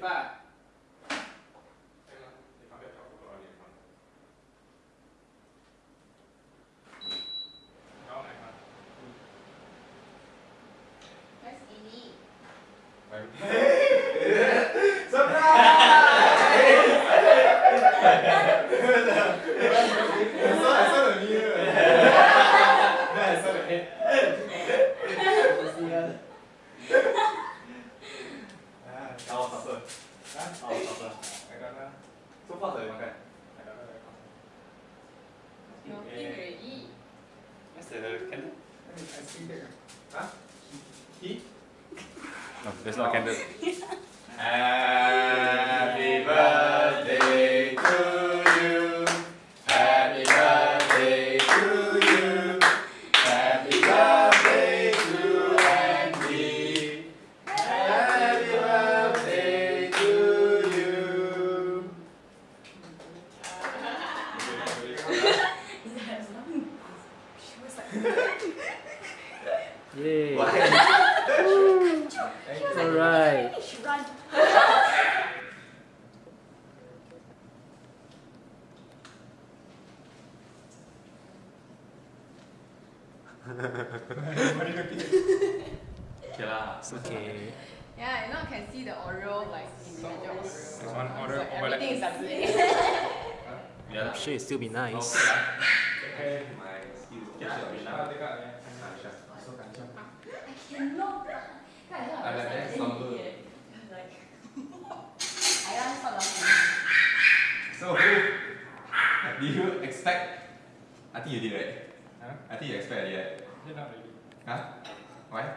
35. Mas ini. Surprise! Awak tak siapa? Ha? Awak siapa? Saya kata So far saya makan Saya kata saya kata Nothing ready Masa dah ada candle? Ha? He? No, there's no candle Yay. Why? Alright. Okay lah. Okay. Yeah, you know, I can see the Oreo like individual Oreo. There's one So Oreo overlap. everything is the same. Yeah. I'm sure it'll still be nice. Okay lah. My skills. Okay I like that number. Like, I don't. So, do you expect? I think you did, right? Huh? I think you expect, yeah. Not really. Huh? Why?